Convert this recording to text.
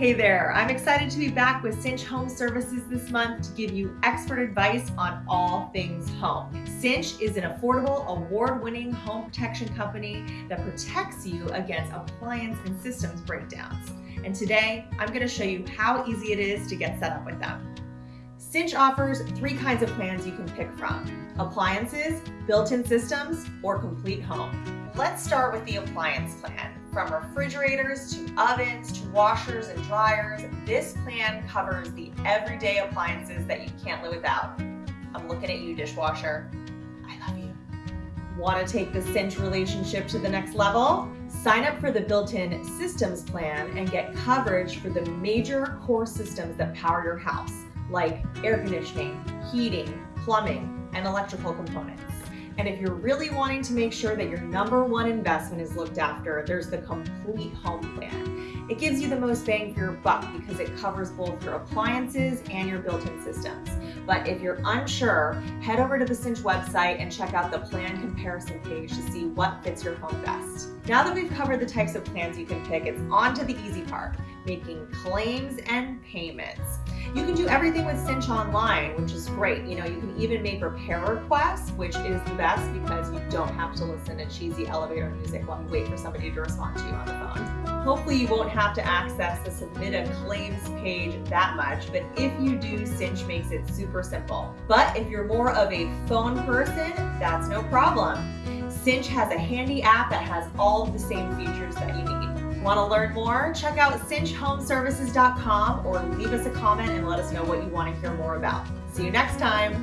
Hey there, I'm excited to be back with Cinch Home Services this month to give you expert advice on all things home. Cinch is an affordable, award-winning home protection company that protects you against appliance and systems breakdowns. And today, I'm gonna show you how easy it is to get set up with them. Cinch offers three kinds of plans you can pick from. Appliances, built-in systems, or complete home. Let's start with the appliance plan. From refrigerators to ovens to washers and dryers, this plan covers the everyday appliances that you can't live without. I'm looking at you, dishwasher. I love you. Want to take the Cinch relationship to the next level? Sign up for the built-in systems plan and get coverage for the major core systems that power your house, like air conditioning, heating, plumbing, and electrical components. And if you're really wanting to make sure that your number one investment is looked after, there's the complete home plan. It gives you the most bang for your buck because it covers both your appliances and your built-in systems. But if you're unsure, head over to the Cinch website and check out the plan comparison page to see what fits your home best. Now that we've covered the types of plans you can pick, it's on to the easy part, making claims and payments. You can do everything with Cinch online, which is great. You know, you can even make repair requests, which is the best because you don't have to listen to cheesy elevator music while you wait for somebody to respond to you on the phone. Hopefully you won't have to access the submit a claims page that much, but if you do, Cinch makes it super simple. But if you're more of a phone person, that's no problem. Cinch has a handy app that has all of the same features that you need. Want to learn more? Check out cinchhomeservices.com or leave us a comment and let us know what you want to hear more about. See you next time.